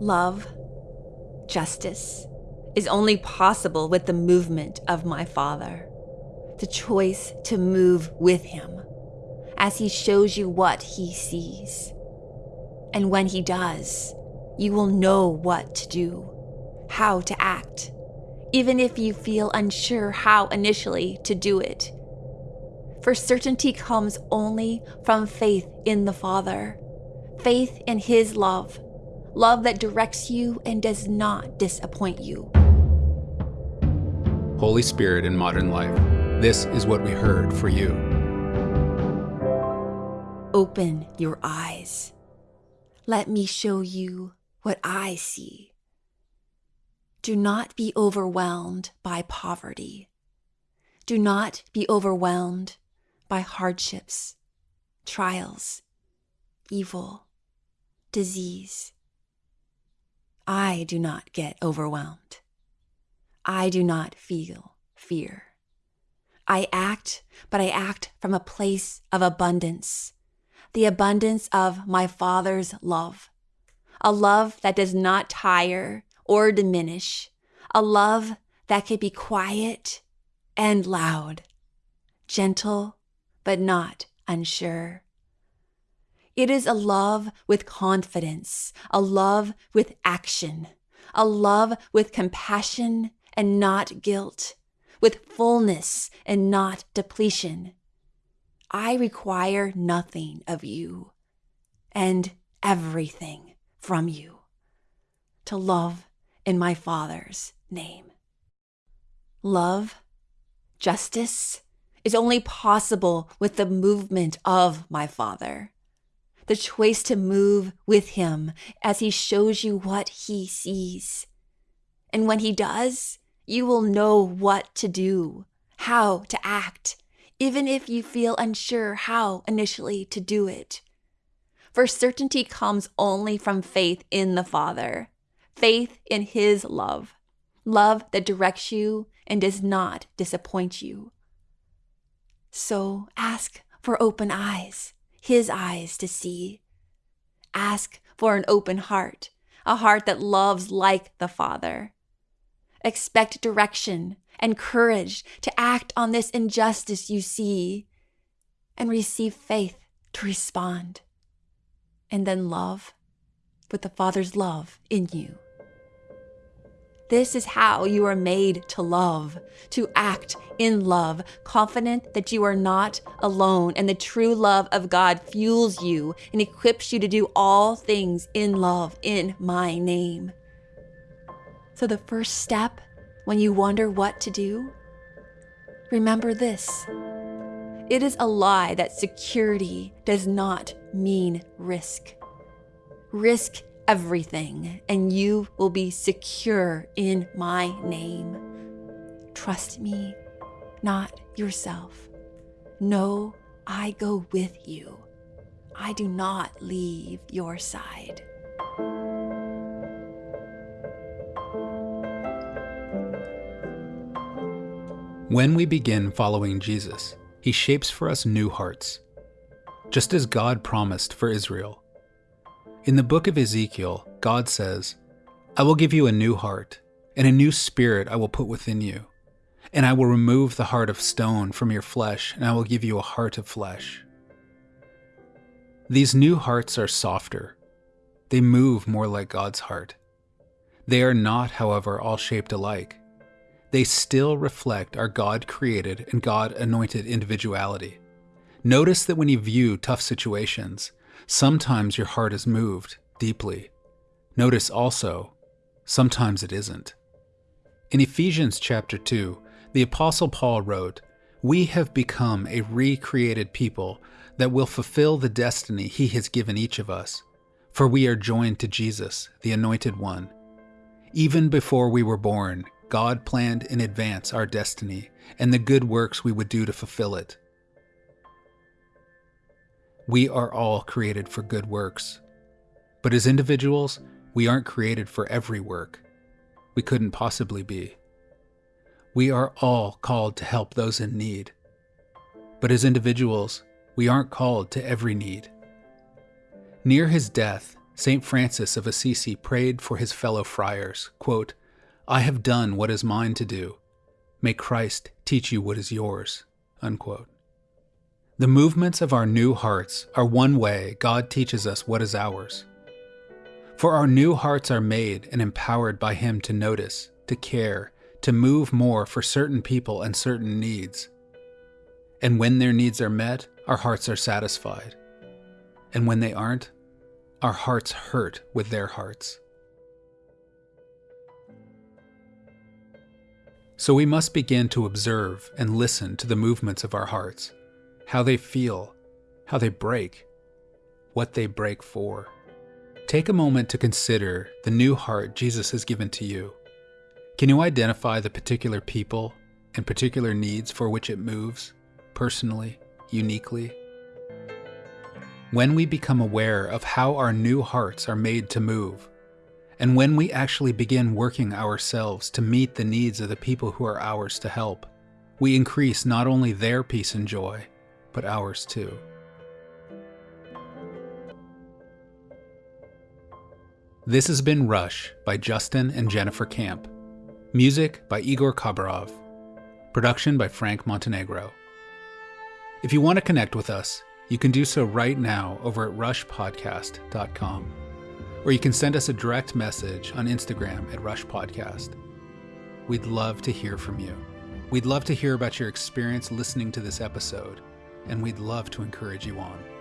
Love, justice is only possible with the movement of my Father, the choice to move with Him as He shows you what He sees. And when He does, you will know what to do, how to act, even if you feel unsure how initially to do it. For certainty comes only from faith in the Father, faith in His love, love that directs you and does not disappoint you. Holy Spirit in modern life, this is what we heard for you. Open your eyes. Let me show you what I see. Do not be overwhelmed by poverty. Do not be overwhelmed by hardships, trials, evil, disease. I do not get overwhelmed. I do not feel fear. I act, but I act from a place of abundance, the abundance of my Father's love, a love that does not tire or diminish, a love that can be quiet and loud, gentle, but not unsure. It is a love with confidence, a love with action, a love with compassion and not guilt, with fullness and not depletion. I require nothing of you and everything from you to love in my Father's name. Love, justice is only possible with the movement of my Father, the choice to move with Him as He shows you what He sees. And when He does, you will know what to do, how to act, even if you feel unsure how initially to do it. For certainty comes only from faith in the Father, faith in His love, love that directs you and does not disappoint you. So ask for open eyes, His eyes to see. Ask for an open heart, a heart that loves like the Father expect direction and courage to act on this injustice you see, and receive faith to respond, and then love with the Father's love in you. This is how you are made to love, to act in love, confident that you are not alone, and the true love of God fuels you and equips you to do all things in love in my name. So, the first step when you wonder what to do, remember this it is a lie that security does not mean risk. Risk everything, and you will be secure in my name. Trust me, not yourself. No, I go with you. I do not leave your side. When we begin following Jesus, he shapes for us new hearts, just as God promised for Israel. In the book of Ezekiel, God says, I will give you a new heart, and a new spirit I will put within you. And I will remove the heart of stone from your flesh, and I will give you a heart of flesh. These new hearts are softer. They move more like God's heart. They are not, however, all shaped alike they still reflect our God created and God anointed individuality. Notice that when you view tough situations, sometimes your heart is moved deeply. Notice also, sometimes it isn't. In Ephesians chapter 2, the Apostle Paul wrote, We have become a recreated people that will fulfill the destiny he has given each of us, for we are joined to Jesus, the Anointed One. Even before we were born, God planned in advance our destiny and the good works we would do to fulfill it. We are all created for good works. But as individuals, we aren't created for every work. We couldn't possibly be. We are all called to help those in need. But as individuals, we aren't called to every need. Near his death, St. Francis of Assisi prayed for his fellow friars, quote, I have done what is mine to do. May Christ teach you what is yours. Unquote. The movements of our new hearts are one way God teaches us what is ours. For our new hearts are made and empowered by Him to notice, to care, to move more for certain people and certain needs. And when their needs are met, our hearts are satisfied. And when they aren't, our hearts hurt with their hearts. So we must begin to observe and listen to the movements of our hearts, how they feel, how they break, what they break for. Take a moment to consider the new heart Jesus has given to you. Can you identify the particular people and particular needs for which it moves, personally, uniquely? When we become aware of how our new hearts are made to move, and when we actually begin working ourselves to meet the needs of the people who are ours to help, we increase not only their peace and joy, but ours too. This has been Rush by Justin and Jennifer Camp. Music by Igor Kabarov. Production by Frank Montenegro. If you want to connect with us, you can do so right now over at rushpodcast.com or you can send us a direct message on Instagram at Rush Podcast. We'd love to hear from you. We'd love to hear about your experience listening to this episode, and we'd love to encourage you on.